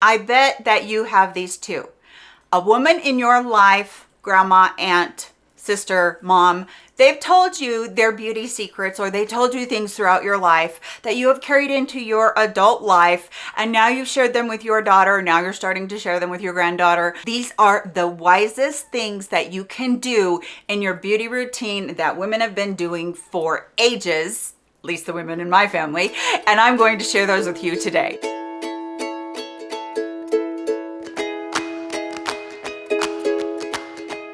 I bet that you have these too. A woman in your life, grandma, aunt, sister, mom, they've told you their beauty secrets or they told you things throughout your life that you have carried into your adult life and now you've shared them with your daughter now you're starting to share them with your granddaughter these are the wisest things that you can do in your beauty routine that women have been doing for ages at least the women in my family and i'm going to share those with you today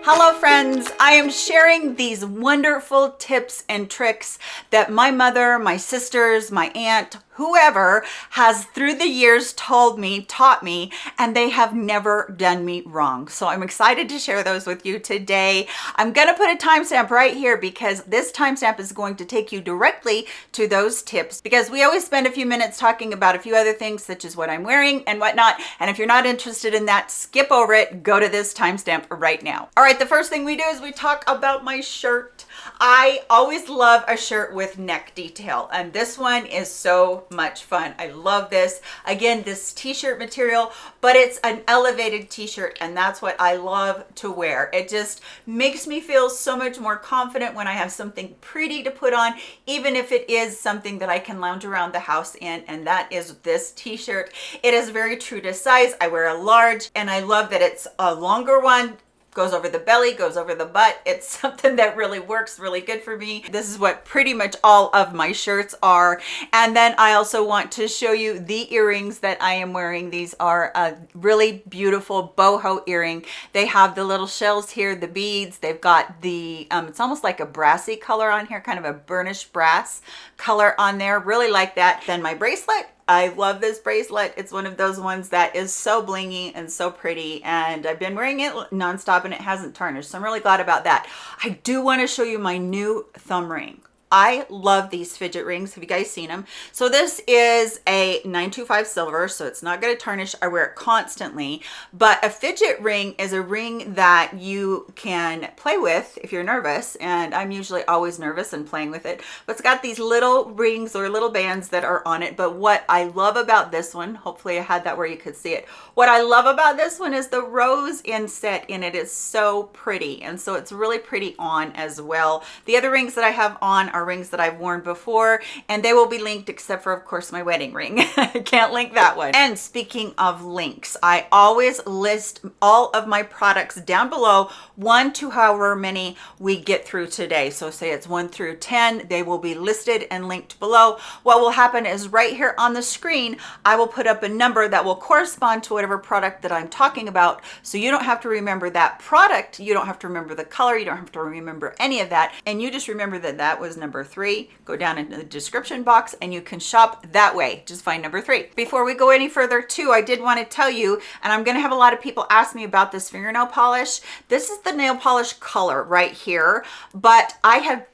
Hello friends, I am sharing these wonderful tips and tricks that my mother, my sisters, my aunt, whoever has through the years told me, taught me, and they have never done me wrong. So I'm excited to share those with you today. I'm gonna put a timestamp right here because this timestamp is going to take you directly to those tips because we always spend a few minutes talking about a few other things such as what I'm wearing and whatnot. And if you're not interested in that, skip over it, go to this timestamp right now. All right, the first thing we do is we talk about my shirt. I always love a shirt with neck detail and this one is so much fun. I love this. Again, this t-shirt material, but it's an elevated t-shirt and that's what I love to wear. It just makes me feel so much more confident when I have something pretty to put on, even if it is something that I can lounge around the house in and that is this t-shirt. It is very true to size. I wear a large and I love that it's a longer one goes over the belly, goes over the butt. It's something that really works really good for me. This is what pretty much all of my shirts are. And then I also want to show you the earrings that I am wearing. These are a really beautiful boho earring. They have the little shells here, the beads. They've got the, um, it's almost like a brassy color on here, kind of a burnished brass color on there. Really like that. Then my bracelet I love this bracelet. It's one of those ones that is so blingy and so pretty and I've been wearing it nonstop and it hasn't tarnished. So I'm really glad about that. I do want to show you my new thumb ring. I love these fidget rings. Have you guys seen them? So this is a 925 silver, so it's not going to tarnish. I wear it constantly, but a fidget ring is a ring that you can play with if you're nervous, and I'm usually always nervous and playing with it, but it's got these little rings or little bands that are on it. But what I love about this one, hopefully I had that where you could see it. What I love about this one is the rose inset in it is so pretty, and so it's really pretty on as well. The other rings that I have on are rings that I've worn before and they will be linked except for of course my wedding ring. I can't link that one. And speaking of links, I always list all of my products down below one to however many we get through today. So say it's one through 10, they will be listed and linked below. What will happen is right here on the screen, I will put up a number that will correspond to whatever product that I'm talking about. So you don't have to remember that product. You don't have to remember the color. You don't have to remember any of that. And you just remember that that was number three, go down into the description box and you can shop that way. Just find number three. Before we go any further too, I did want to tell you, and I'm going to have a lot of people ask me about this fingernail polish. This is the nail polish color right here, but I have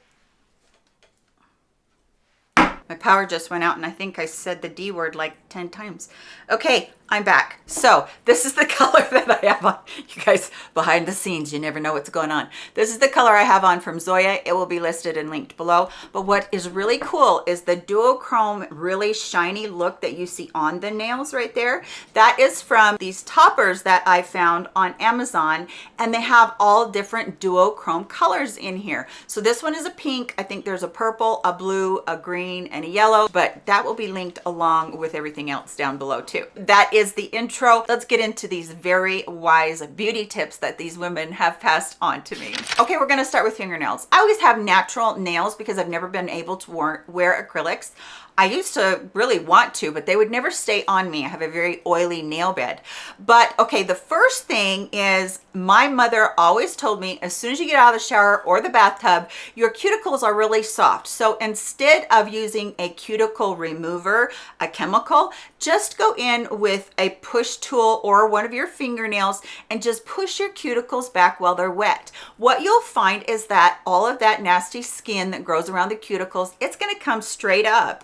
my power just went out and I think I said the D word like 10 times. Okay, I'm back. So this is the color that I have on. You guys, behind the scenes, you never know what's going on. This is the color I have on from Zoya. It will be listed and linked below. But what is really cool is the duochrome really shiny look that you see on the nails right there. That is from these toppers that I found on Amazon. And they have all different duochrome colors in here. So this one is a pink. I think there's a purple, a blue, a green, and a yellow. But that will be linked along with everything else down below too. That is is the intro. Let's get into these very wise beauty tips that these women have passed on to me. Okay, we're gonna start with fingernails. I always have natural nails because I've never been able to wear acrylics. I used to really want to, but they would never stay on me. I have a very oily nail bed. But okay, the first thing is my mother always told me as soon as you get out of the shower or the bathtub, your cuticles are really soft. So instead of using a cuticle remover, a chemical, just go in with a push tool or one of your fingernails and just push your cuticles back while they're wet. What you'll find is that all of that nasty skin that grows around the cuticles, it's gonna come straight up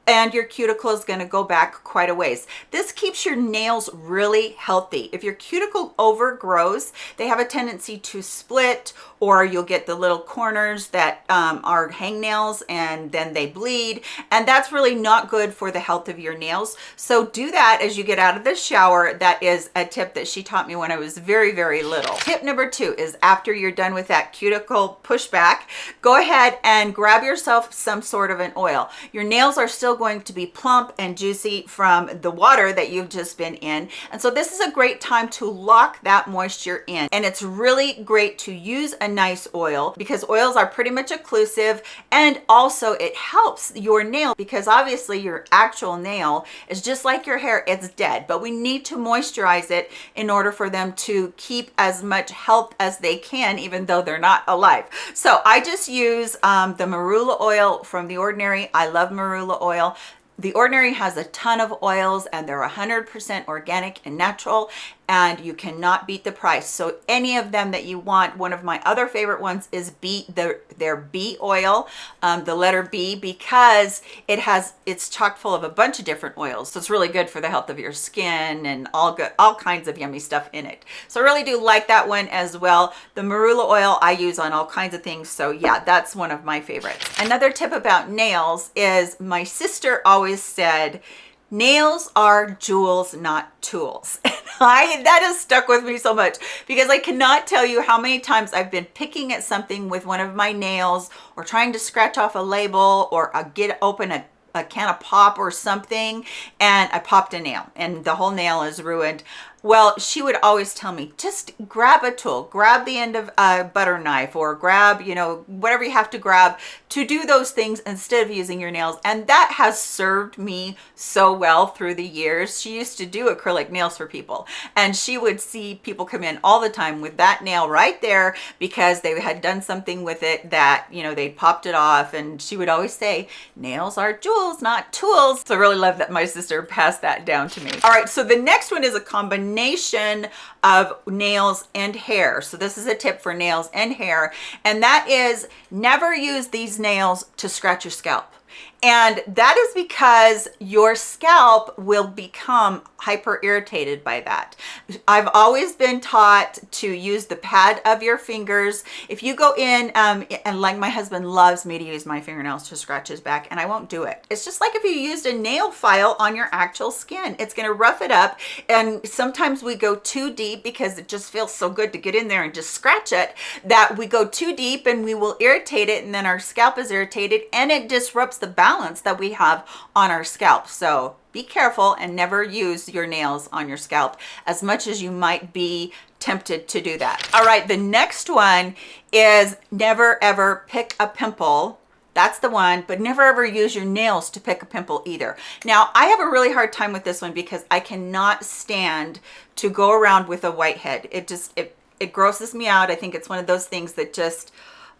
and your cuticle is going to go back quite a ways. This keeps your nails really healthy. If your cuticle overgrows, they have a tendency to split or you'll get the little corners that um, are hangnails and then they bleed. And that's really not good for the health of your nails. So do that as you get out of the shower. That is a tip that she taught me when I was very, very little. Tip number two is after you're done with that cuticle pushback, go ahead and grab yourself some sort of an oil. Your nails are still going to be plump and juicy from the water that you've just been in. And so this is a great time to lock that moisture in. And it's really great to use a nice oil because oils are pretty much occlusive. And also it helps your nail because obviously your actual nail is just like your hair it's dead. But we need to moisturize it in order for them to keep as much health as they can even though they're not alive. So i just use um, the marula oil from the ordinary. I love marula oil the Ordinary has a ton of oils and they're 100% organic and natural and you cannot beat the price. So any of them that you want, one of my other favorite ones is B, their, their B oil, um, the letter B, because it has, it's chock full of a bunch of different oils. So it's really good for the health of your skin and all good, all kinds of yummy stuff in it. So I really do like that one as well. The marula oil I use on all kinds of things. So yeah, that's one of my favorites. Another tip about nails is my sister always said, nails are jewels not tools i that has stuck with me so much because i cannot tell you how many times i've been picking at something with one of my nails or trying to scratch off a label or a, get open a a can of pop or something and I popped a nail and the whole nail is ruined. Well, she would always tell me, just grab a tool, grab the end of a butter knife or grab, you know, whatever you have to grab to do those things instead of using your nails. And that has served me so well through the years. She used to do acrylic nails for people and she would see people come in all the time with that nail right there because they had done something with it that, you know, they popped it off. And she would always say, nails are jewels, not tools. So I really love that my sister passed that down to me. All right, so the next one is a combination combination of nails and hair. So this is a tip for nails and hair. And that is never use these nails to scratch your scalp. And that is because your scalp will become hyper irritated by that. I've always been taught to use the pad of your fingers. If you go in, um, and like my husband loves me to use my fingernails to scratch his back and I won't do it. It's just like if you used a nail file on your actual skin, it's gonna rough it up. And sometimes we go too deep because it just feels so good to get in there and just scratch it that we go too deep and we will irritate it and then our scalp is irritated and it disrupts the balance that we have on our scalp. So be careful and never use your nails on your scalp as much as you might be tempted to do that. All right, the next one is never ever pick a pimple that's the one but never ever use your nails to pick a pimple either now i have a really hard time with this one because i cannot stand to go around with a whitehead it just it it grosses me out i think it's one of those things that just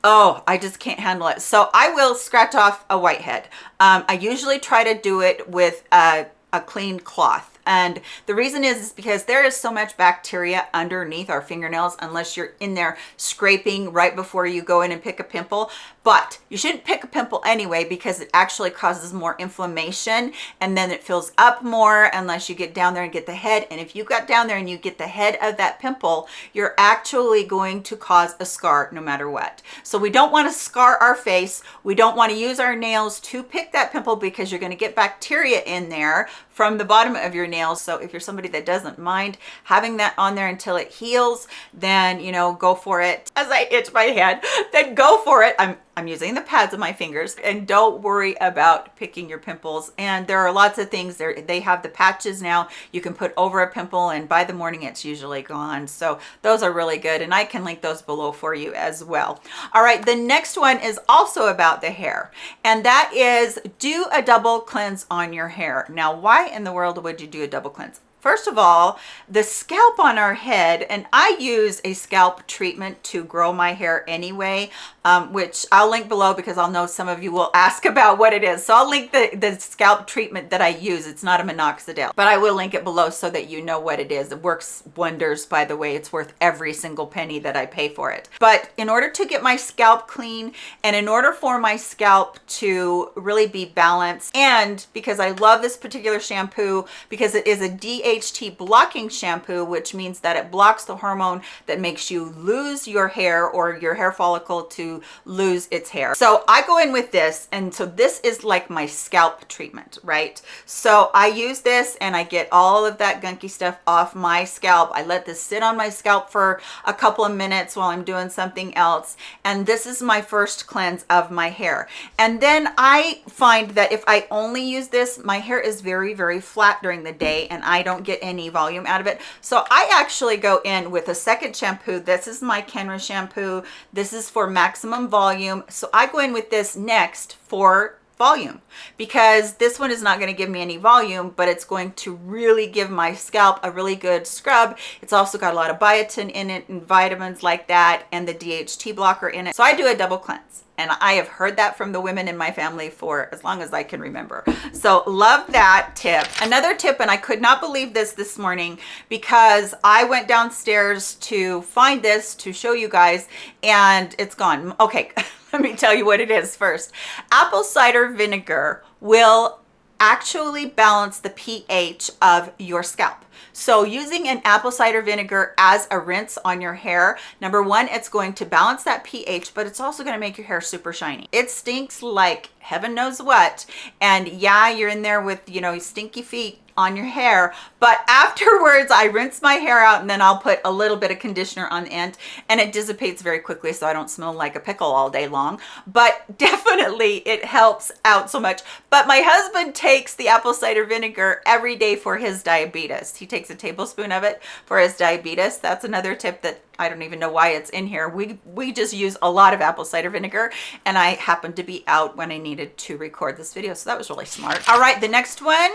oh i just can't handle it. So i will scratch off a whitehead. Um, i usually try to do it with a, a clean cloth and the reason is, is because there is so much bacteria underneath our fingernails unless you're in there scraping right before you go in and pick a pimple. But you shouldn't pick a pimple anyway because it actually causes more inflammation and then it fills up more unless you get down there and get the head. And if you got down there and you get the head of that pimple you're actually going to cause a scar no matter what. So we don't want to scar our face. We don't want to use our nails to pick that pimple because you're going to get bacteria in there from the bottom of your nails so if you're somebody that doesn't mind having that on there until it heals then you know go for it. As i itch my head then go for it. I'm I'm using the pads of my fingers and don't worry about picking your pimples. And there are lots of things there. They have the patches now you can put over a pimple and by the morning it's usually gone. So those are really good. And I can link those below for you as well. All right. The next one is also about the hair and that is do a double cleanse on your hair. Now, why in the world would you do a double cleanse? First of all, the scalp on our head, and I use a scalp treatment to grow my hair anyway, um, which I'll link below because I'll know some of you will ask about what it is. So I'll link the, the scalp treatment that I use. It's not a minoxidil, but I will link it below so that you know what it is. It works wonders, by the way. It's worth every single penny that I pay for it. But in order to get my scalp clean and in order for my scalp to really be balanced, and because I love this particular shampoo because it is a DHA DHT blocking shampoo, which means that it blocks the hormone that makes you lose your hair or your hair follicle to lose its hair. So I go in with this. And so this is like my scalp treatment, right? So I use this and I get all of that gunky stuff off my scalp. I let this sit on my scalp for a couple of minutes while I'm doing something else. And this is my first cleanse of my hair. And then I find that if I only use this, my hair is very, very flat during the day and I don't get any volume out of it. So I actually go in with a second shampoo. This is my Kenra shampoo. This is for maximum volume. So I go in with this next for volume because this one is not going to give me any volume but it's going to really give my scalp a really good scrub it's also got a lot of biotin in it and vitamins like that and the DHT blocker in it so I do a double cleanse and I have heard that from the women in my family for as long as I can remember. So love that tip. Another tip, and I could not believe this this morning because I went downstairs to find this to show you guys and it's gone. Okay, let me tell you what it is first. Apple cider vinegar will actually balance the pH of your scalp. So using an apple cider vinegar as a rinse on your hair, number one, it's going to balance that pH, but it's also going to make your hair super shiny. It stinks like heaven knows what. And yeah, you're in there with, you know, stinky feet on your hair but afterwards i rinse my hair out and then i'll put a little bit of conditioner on the end and it dissipates very quickly so i don't smell like a pickle all day long but definitely it helps out so much but my husband takes the apple cider vinegar every day for his diabetes he takes a tablespoon of it for his diabetes that's another tip that I don't even know why it's in here. We, we just use a lot of apple cider vinegar and I happened to be out when I needed to record this video. So that was really smart. All right, the next one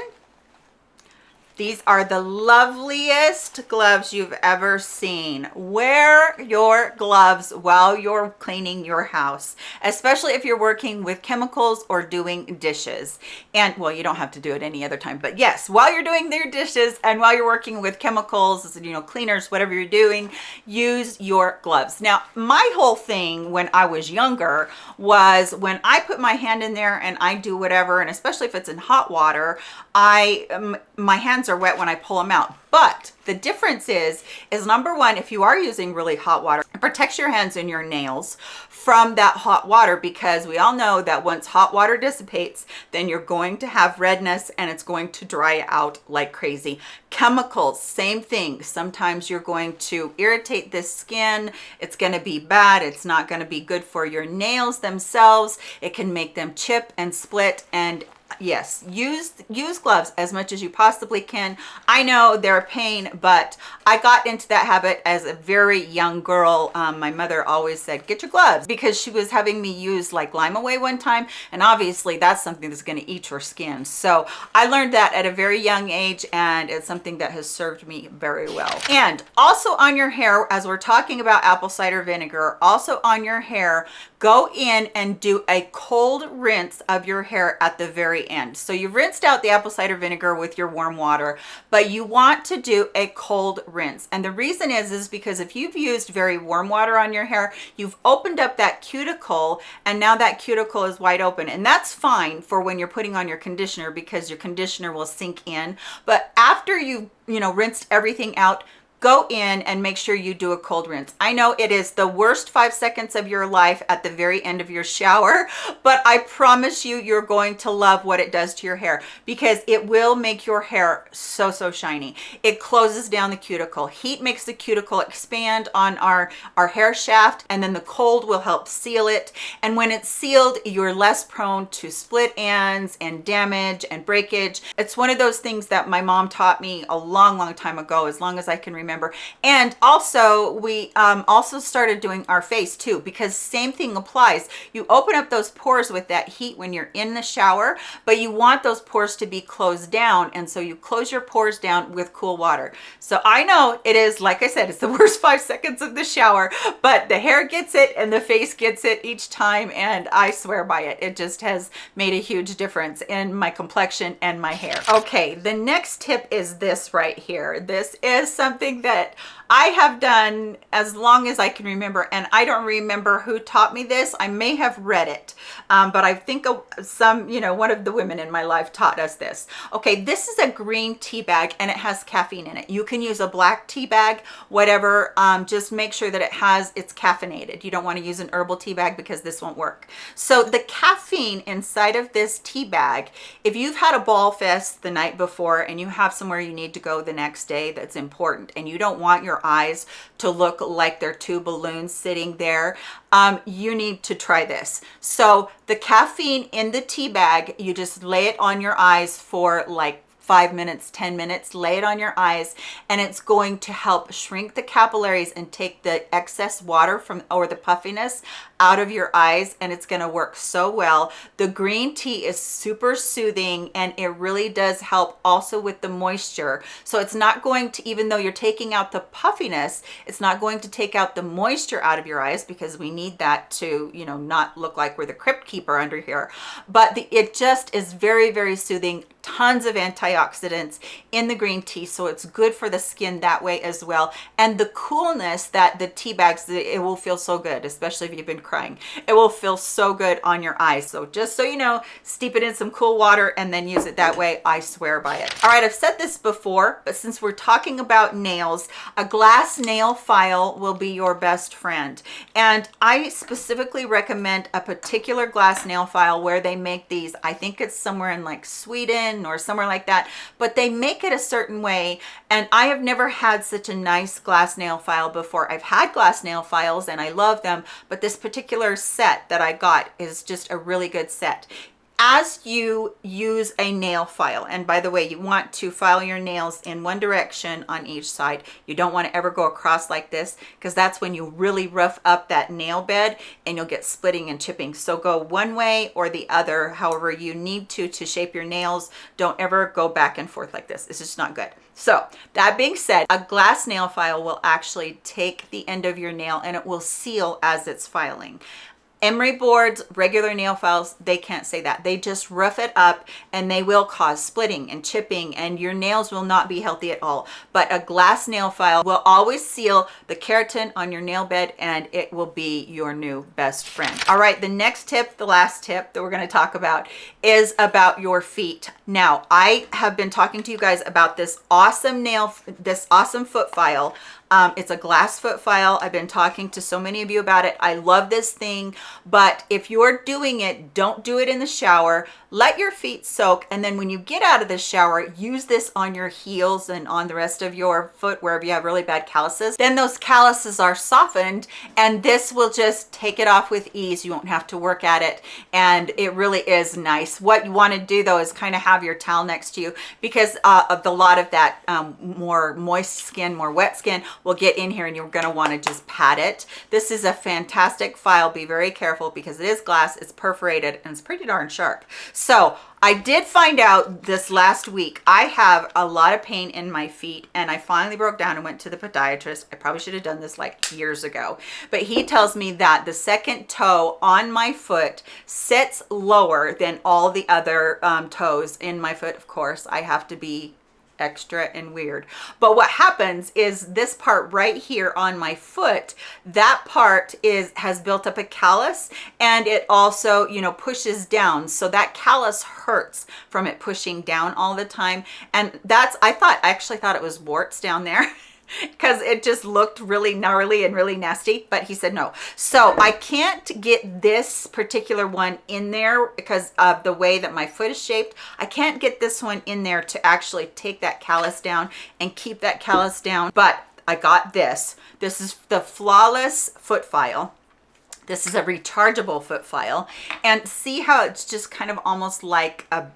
these are the loveliest gloves you've ever seen. Wear your gloves while you're cleaning your house, especially if you're working with chemicals or doing dishes. And well, you don't have to do it any other time, but yes, while you're doing their dishes and while you're working with chemicals, you know, cleaners, whatever you're doing, use your gloves. Now, my whole thing when I was younger was when I put my hand in there and I do whatever, and especially if it's in hot water, I, my hands are wet when I pull them out. But the difference is, is number one, if you are using really hot water, it protects your hands and your nails from that hot water because we all know that once hot water dissipates, then you're going to have redness and it's going to dry out like crazy. Chemicals, same thing. Sometimes you're going to irritate this skin. It's going to be bad. It's not going to be good for your nails themselves. It can make them chip and split and yes use use gloves as much as you possibly can. I know they're a pain but i got into that habit as a very young girl. Um, my mother always said get your gloves because she was having me use like lime away one time and obviously that's something that's going to eat your skin. So i learned that at a very young age and it's something that has served me very well. And also on your hair as we're talking about apple cider vinegar also on your hair go in and do a cold rinse of your hair at the very end. So you've rinsed out the apple cider vinegar with your warm water, but you want to do a cold rinse. And the reason is, is because if you've used very warm water on your hair, you've opened up that cuticle and now that cuticle is wide open. And that's fine for when you're putting on your conditioner because your conditioner will sink in. But after you've, you know, rinsed everything out, go in and make sure you do a cold rinse. I know it is the worst five seconds of your life at the very end of your shower, but I promise you, you're going to love what it does to your hair because it will make your hair so, so shiny. It closes down the cuticle. Heat makes the cuticle expand on our, our hair shaft and then the cold will help seal it. And when it's sealed, you're less prone to split ends and damage and breakage. It's one of those things that my mom taught me a long, long time ago, as long as I can remember remember. And also we um, also started doing our face too, because same thing applies. You open up those pores with that heat when you're in the shower, but you want those pores to be closed down. And so you close your pores down with cool water. So I know it is, like I said, it's the worst five seconds of the shower, but the hair gets it and the face gets it each time. And I swear by it. It just has made a huge difference in my complexion and my hair. Okay, the next tip is this right here. This is something that I have done as long as I can remember, and I don't remember who taught me this. I may have read it, um, but I think some, you know, one of the women in my life taught us this. Okay, this is a green tea bag, and it has caffeine in it. You can use a black tea bag, whatever. Um, just make sure that it has, it's caffeinated. You don't want to use an herbal tea bag because this won't work. So the caffeine inside of this tea bag, if you've had a bawl fest the night before and you have somewhere you need to go the next day that's important, and you don't want your eyes to look like they're two balloons sitting there, um, you need to try this. So the caffeine in the tea bag, you just lay it on your eyes for like five minutes, 10 minutes, lay it on your eyes, and it's going to help shrink the capillaries and take the excess water from or the puffiness out of your eyes and it's going to work so well. The green tea is super soothing and it really does help also with the moisture. So it's not going to, even though you're taking out the puffiness, it's not going to take out the moisture out of your eyes because we need that to, you know, not look like we're the crypt keeper under here. But the, it just is very, very soothing tons of antioxidants in the green tea so it's good for the skin that way as well and the coolness that the tea bags it will feel so good especially if you've been crying. It will feel so good on your eyes. So just so you know steep it in some cool water and then use it that way. I swear by it. All right i've said this before but since we're talking about nails a glass nail file will be your best friend. And i specifically recommend a particular glass nail file where they make these. I think it's somewhere in like sweden or somewhere like that, but they make it a certain way. And I have never had such a nice glass nail file before. I've had glass nail files and I love them, but this particular set that I got is just a really good set as you use a nail file and by the way you want to file your nails in one direction on each side. You don't want to ever go across like this because that's when you really rough up that nail bed and you'll get splitting and chipping. So go one way or the other however you need to to shape your nails. Don't ever go back and forth like this. It's just not good. So that being said a glass nail file will actually take the end of your nail and it will seal as it's filing emery boards regular nail files they can't say that. They just rough it up and they will cause splitting and chipping and your nails will not be healthy at all. But a glass nail file will always seal the keratin on your nail bed and it will be your new best friend. All right the next tip the last tip that we're going to talk about is about your feet. Now i have been talking to you guys about this awesome nail this awesome foot file um, it's a glass foot file. I've been talking to so many of you about it. I love this thing, but if you're doing it, don't do it in the shower. Let your feet soak. And then when you get out of the shower use this on your heels and on the rest of your foot wherever you have really bad calluses. Then those calluses are softened and this will just take it off with ease. You won't have to work at it. And it really is nice. What you want to do though is kind of have your towel next to you because uh, of the lot of that um, more moist skin more wet skin will get in here and you're going to want to just pat it this is a fantastic file be very careful because it is glass it's perforated and it's pretty darn sharp so I did find out this last week, I have a lot of pain in my feet and I finally broke down and went to the podiatrist. I probably should have done this like years ago, but he tells me that the second toe on my foot sits lower than all the other um, toes in my foot. Of course, I have to be extra and weird. But what happens is this part right here on my foot that part is has built up a callus and it also you know pushes down. So that callus hurts from it pushing down all the time. And that's i thought i actually thought it was warts down there because it just looked really gnarly and really nasty but he said no. So i can't get this particular one in there because of the way that my foot is shaped. I can't get this one in there to actually take that callus down and keep that callus down but i got this. This is the flawless foot file this is a rechargeable foot file and see how it's just kind of almost like a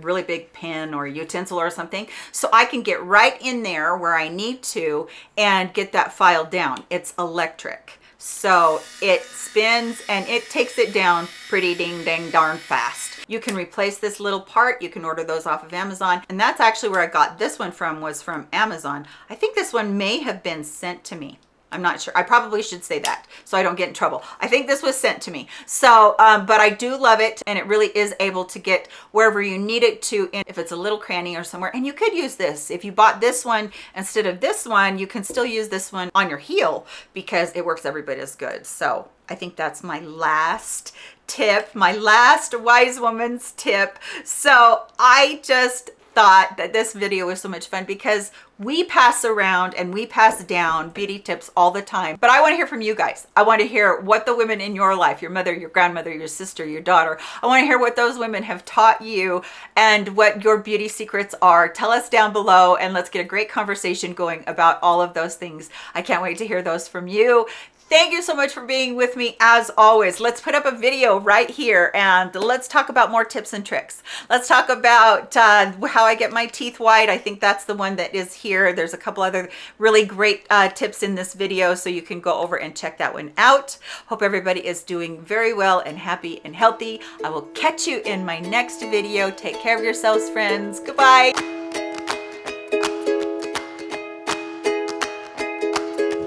really big pen or utensil or something. So I can get right in there where I need to and get that file down. It's electric. So it spins and it takes it down pretty ding dang darn fast. You can replace this little part. You can order those off of Amazon. And that's actually where I got this one from was from Amazon. I think this one may have been sent to me. I'm not sure. I probably should say that so I don't get in trouble. I think this was sent to me. So, um, but I do love it and it really is able to get wherever you need it to in, if it's a little cranny or somewhere. And you could use this. If you bought this one instead of this one, you can still use this one on your heel because it works every bit as good. So I think that's my last tip, my last wise woman's tip. So I just thought that this video was so much fun because we pass around and we pass down beauty tips all the time. But i want to hear from you guys. I want to hear what the women in your life your mother your grandmother your sister your daughter i want to hear what those women have taught you and what your beauty secrets are. Tell us down below and let's get a great conversation going about all of those things. I can't wait to hear those from you Thank you so much for being with me as always. Let's put up a video right here and let's talk about more tips and tricks. Let's talk about uh, how I get my teeth white. I think that's the one that is here. There's a couple other really great uh, tips in this video so you can go over and check that one out. Hope everybody is doing very well and happy and healthy. I will catch you in my next video. Take care of yourselves, friends. Goodbye.